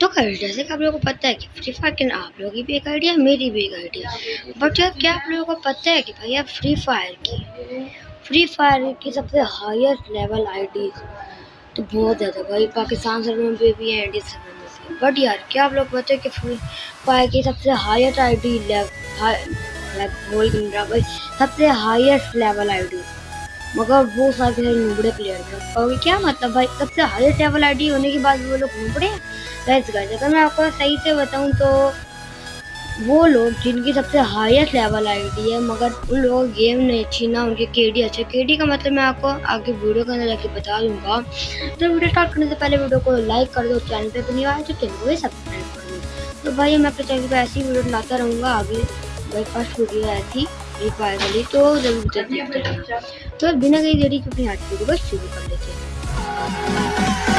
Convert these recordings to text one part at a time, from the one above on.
तो कर जैसे कि आप लोगों को पता है कि फ्री फायर के आप लोगों की भी एक आइडिया मेरी भी एक आइडिया बट यार, क्या आप लोगों को पता है कि भैया फ्री फायर की फ्री फायर की सबसे हाईएस्ट लेवल आईडी तो बहुत ज़्यादा भाई, पाकिस्तान सर्वर पे भी है इंडिया सर्वर में भी बट यार, क्या आप लोग पता है कि फ्री फायर की सबसे हाईएस्ट आईडी लेवल बोल भाई, सबसे हाईएस्ट लेवल आईडी मगर वो सारे नुबड़े प्लेयर थे क्या मतलब भाई, सबसे हाईएस्ट लेवल आईडी होने के बाद वो लोग नुबड़े हैं? गाइस गाइस अगर मैं आपको सही से बताऊँ तो वो लोग जिनकी सबसे हाईएस्ट लेवल आईडी है, मगर उन लोगों गेम नहीं अच्छी ना, उनके केडी अच्छे। केडी का मतलब मैं आपको आगे वीडियो के अंदर जाके बता दूँगा। तो वीडियो स्टार्ट करने से पहले वीडियो को लाइक कर दो चैनल पे अपनी आए तो चैनल को भी सब्सक्राइब कर दो। तो भाई मैं अपने चैनल पर ऐसी वीडियो लाता रहूँगा, आगे भाई फ़र्स्ट वीडियो आई थी फायर वाली तो ज़रूर जल्दी। तो बिना कहीं देरी की अपनी आज वीडियो को शुरू कर लेते हैं।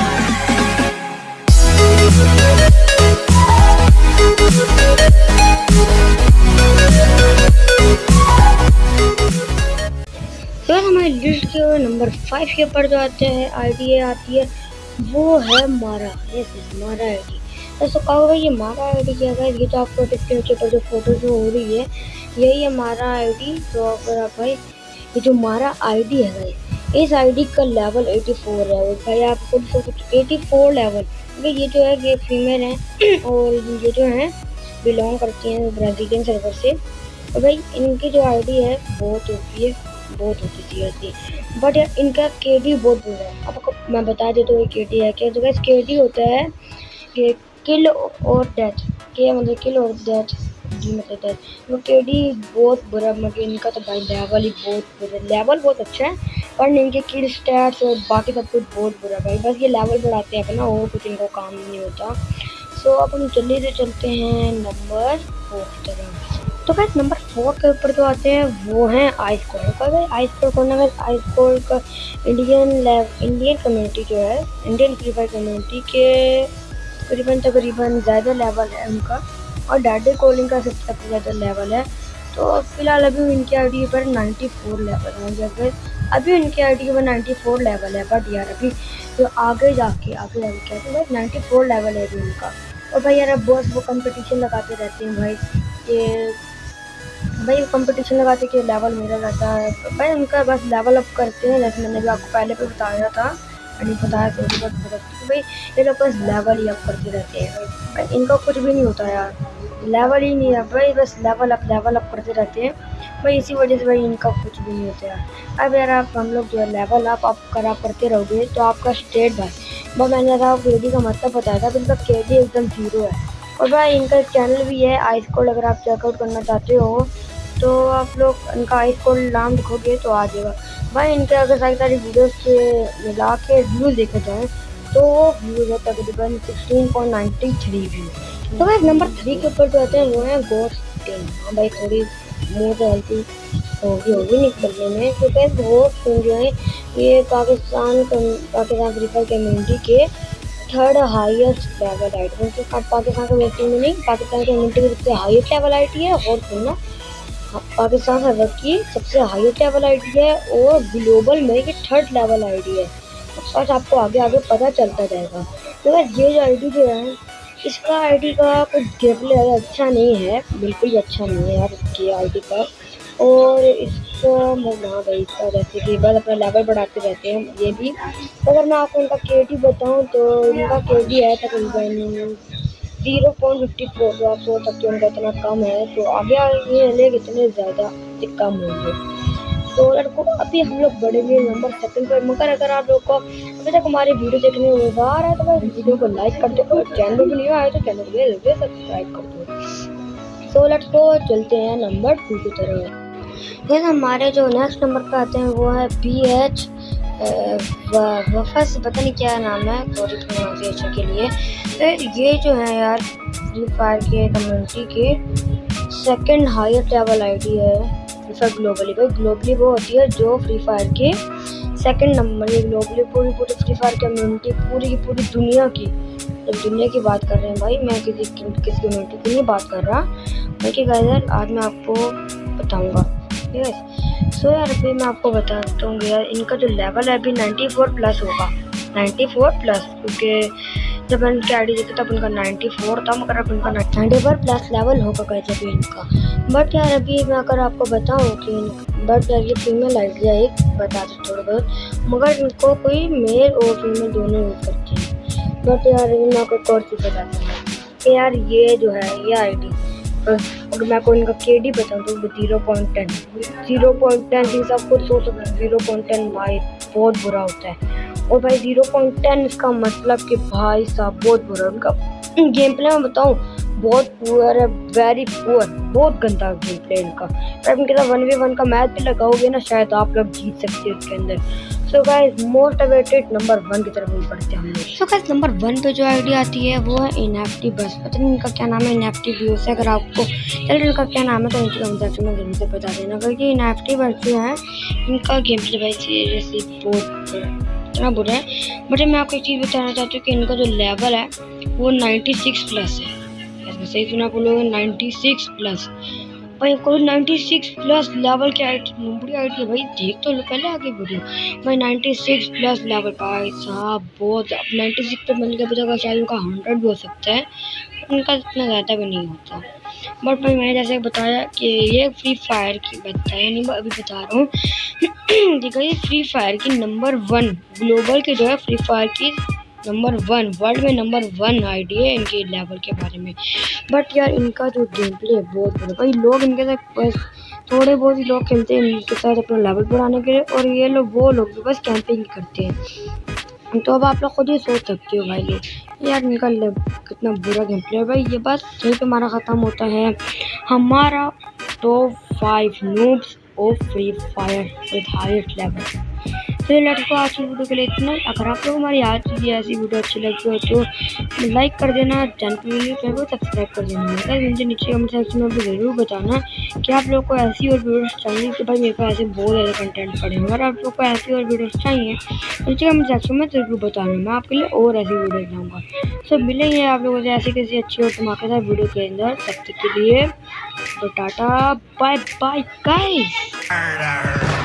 नंबर फाइव के ऊपर जो आते हैं आईडी आती है, वो है मारा यस यस मारा दोस्तों कहो भाई ये मारा आईडी क्या है? ये तो आपको इसके नीचे पर जो फ़ोटो जो हो रही है, यही है मारा आईडी। तो अगर आप भाई, ये जो मारा आईडी है, भाई, इस आईडी का लेवल 84 है। और भाई, आप खुद से कुछ 84 लेवल भाई ये जो है, ये फीमेल है, और ये जो है बिलोंग करती हैं ब्राज़ीलियन सर्वर से। और भाई, इनकी जो आईडी है, बहुत होती है। बहुत होती सीरियसली बट यार, इनका के डी बहुत बुरा है। आपको मैं बता देता हूँ के डी है क्या। वैसे के डी होता है कि किल और डेथ के मतलब किल और डेथ जी मतलब डेथ वो के डी बहुत बुरा मतलब इनका तो भाई लेवल ही बहुत बुरा लेवल बहुत अच्छा है, पर इनके किल स्टैट्स और बाकी सब कुछ बहुत बुरा भाई। बस ये लेवल बढ़ाते हैं अपना, और कुछ इनको काम नहीं होता। सो अब हम जल्दी से चलते हैं नंबर फोर की तरफ़। तो गैस नंबर फोर के ऊपर जो आते हैं, वो हैं आइस कोल्ड का। भाई आइस कोल्ड कौन है? आइस कोल्ड का इंडियन लेव इंडियन कम्युनिटी जो है इंडियन फ्री कम्युनिटी के तकरीबन तकरीबन ज़्यादा लेवल है उनका। और डाडे कोलिंग का सबसे ज़्यादा लेवल है। तो फ़िलहाल अभी उनकी आई पर 94 लेवल है। जब अभी उनकी आई डी पर 94 लेवल है। बट यार, अभी जो आगे जाके आगे जाके क्या है? भाई नाइन्टी लेवल है अभी उनका। और भाई यार, अब बहुत वो कंपटीशन लगाते रहते हैं भाई। ये भाई कंपटीशन लगाते कि लेवल मेरा रहता है। भाई, उनका बस लेवल अप करते हैं। जैसे मैंने भी आपको पहले भी बताया था नहीं बताया तो बट बता भाई, ये लोग बस लेवल ही अप करते रहते हैं। भाई, इनका कुछ भी नहीं होता यार। लेवल ही नहीं है। भाई, बस लेवल अप लेवल अप करते रहते हैं। भाई, इसी वजह से भाई, इनका कुछ भी नहीं होता यार। अब यार, आप हम लोग जो है लेवल अप अप करा करते रहोगे तो आपका स्टेट भाई भाई मैंने आपको के का मतलब बताया था तो इनका के एकदम ज़ीरो है। और भाई, इनका चैनल भी है आइस कोड अगर आप चेकआउट करना चाहते हो तो आप लोग इनका आइस कोड नाम लिखोगे तो आ जाएगा। भाई, इनके अगर सारी सारी वीडियोस के मिला के व्यूज़ देखे जाए तो वो व्यूज़ है तकरीबन sixteen point ninety three view तो भाई नंबर थ्री के ऊपर जो आते हैं, वो है गोस्ट हाँ भाई, थोड़ी मुँह से हल्की होगी होगी निकलने में क्योंकि गोस्ट टेन जो है, ये Pakistan Pakistan free fire community के थर्ड हाईएस्ट लेवल आईटी मतलब पाकिस्तान के कम्युनिटी में नहीं, पाकिस्तान कम्युनिटी की सबसे हाईएस्ट लेवल आईटी है, और सुनना पाकिस्तान सर्वर की सबसे हाईएस्ट लेवल आईडी है और ग्लोबल में ये थर्ड लेवल आईडी है। बस आपको आगे आगे पता चलता जाएगा। तो बस ये जो आईडी जो है, इसका आईडी का कुछ गेमप्ले अच्छा नहीं है। बिल्कुल भी अच्छा नहीं है यार इसकी आईडी का। और इसको हाँ भाई इसका जैसे कि बस अपना लेवल बढ़ाते रहते हैं, ये भी। अगर मैं आपको इनका के डी बताऊँ तो इनका के डी है, तकरीबन ज़ीरो पॉइंट फिफ्टी फोर जो आप सोच सकते हो उनका इतना कम है तो आगे आगे लेग इतने ज़्यादा कम होंगे। तो लड़को अभी हम लोग बढ़ेंगे नंबर सेकंड पर मगर अगर आप लोग को अभी तक हमारी वीडियो देखने में मज़ा आ रहा है तो भाई वीडियो को लाइक कर दो, और चैनल पर नहीं आए तो चैनल को जल्दी सब्सक्राइब कर दो। तो लेट्स को चलते हैं नंबर टू की तरफ़। हमारे जो नेक्स्ट नंबर पर आते हैं, वो है बी एच वफस पता नहीं क्या नाम है सॉरी प्रोनाउंसिएशन के लिए। फिर ये जो है यार फ्री फायर के कम्युनिटी के सेकंड हाईएस्ट लेवल आईडी है। फ्री फायर ग्लोबली भाई ग्लोबली वो होती है जो फ्री फायर के सेकंड नंबर ये ग्लोबली पूरी पूरी फ्री फायर कम्युनिटी पूरी की पूरी दुनिया की जब दुनिया की बात कर रहे हैं भाई। मैं किसी, किस कम्युनिटी की नहीं बात कर रहा। बल्कि गाइजर आज मैं आपको बताऊँगा। ठीक है सो यार, अभी मैं आपको बताता हूँ यार, इनका जो लेवल है अभी 94 प्लस होगा। 94 प्लस क्योंकि जब उनकी आई डी देखी तब उनका 94 था, मगर अब नाइन्टी पर प्लस लेवल होगा कैसे अभी इनका। बट यार, अभी मैं अगर आपको बताऊँ कि बट यार, ये फीमेल आई डी एक बता दो थोड़ा बहुत। मगर इनको कोई मेल और फीमेल दोनों यूज़ करते हैं। बट यार, मैं आपको और चीज़ बताता यार, ये जो है, ये आई डी अगर मैं आपको इनका के डी बताऊँ तो zero point ten zero point ten सब कुछ सोच सकते हैं ज़ीरो पॉइंट टेन भाई, बहुत बुरा होता है। और भाई ज़ीरो पॉइंट टेन इसका मतलब कि भाई साहब, बहुत बुरा। उनका गेम प्ले में बताऊँ, बहुत पुअर है वेरी पुअर बहुत गंदा गेम प्ले इनका। वन वे वन का मैच भी लगाओगे ना, शायद आप लोग जीत सकते हो उसके अंदर। So guys most awaited number one की तरफ़ हम बढ़ते हैं। लोग सो गाइस नंबर वन पे जो आईडी आती है, वो है इनएक्टिव बस। पता नहीं इनका क्या नाम है इनएक्टिव व्यू से अगर आपको चलो इनका क्या नाम है तो इनकी कमेंट सेक्शन में ज़रूर से बता देना। क्योंकि एन एफ़ टी बस जो है, इनका गेम प्ले भाई सीरियसली बहुत इतना बुरा है। बट मैं आपको एक चीज़ बताना चाहती हूँ कि इनका जो लेवल है, वो 96 प्लस है। सही सुना बोलोगे 96 प्लस भाई, कोई 96 प्लस लेवल की आई बुरी आई है भाई। देख तो लो, पहले आगे वीडियो भाई 96 प्लस लेवल भाई साहब, बहुत अब 96 पे मिल गया बचा शायद उनका हंड्रेड भी हो सकता है। उनका इतना ज़्यादा भी नहीं होता। बट भाई, मैंने जैसे बताया कि ये फ्री फायर की बताया नहीं अभी बता रहा हूँ। देखा, ये फ्री फायर की नंबर वन ग्लोबल के जो है फ्री फायर की नंबर वन वर्ल्ड में नंबर वन आईडी है इनके लेवल के बारे में। बट यार, इनका जो गेम प्ले है, बहुत बुरा भाई, लोग इनके साथ बस थोड़े बहुत ही लोग खेलते हैं इनके साथ अपना लेवल बढ़ाने के लिए और ये लोग, वो लोग भी बस कैंपिंग करते हैं। तो अब आप लोग खुद ही सोच सकते हो भाई लोग, यार इनका कितना बुरा गेम प्ले है। भाई, ये बस यहीं पर हमारा ख़त्म होता है। हमारा top five noobs of free fire with highest level तो लेट्स को आज की वीडियो के लिए इतना अगर आप लोग हमारी आज की ऐसी वीडियो अच्छी लगी हो तो लाइक कर देना चैनल पर को सब्सक्राइब कर देना। मुझे नीचे कमेंट सेक्शन में ज़रूर बताना कि आप लोग को ऐसी और वीडियोस चाहिए कि भाई मेरे को ऐसे बहुत ज़्यादा कंटेंट पड़े अगर आप लोग को ऐसी और वीडियोस चाहिए। नीचे कमेंट सेक्शन में ज़रूर बताना, मैं आपके लिए और ऐसी वीडियो लाऊँगा। सो मिलेंगे आप लोगों से ऐसी किसी अच्छी और धमाकेदार वीडियो के अंदर। तब तक के लिए तो टाटा बाय बाय गाइस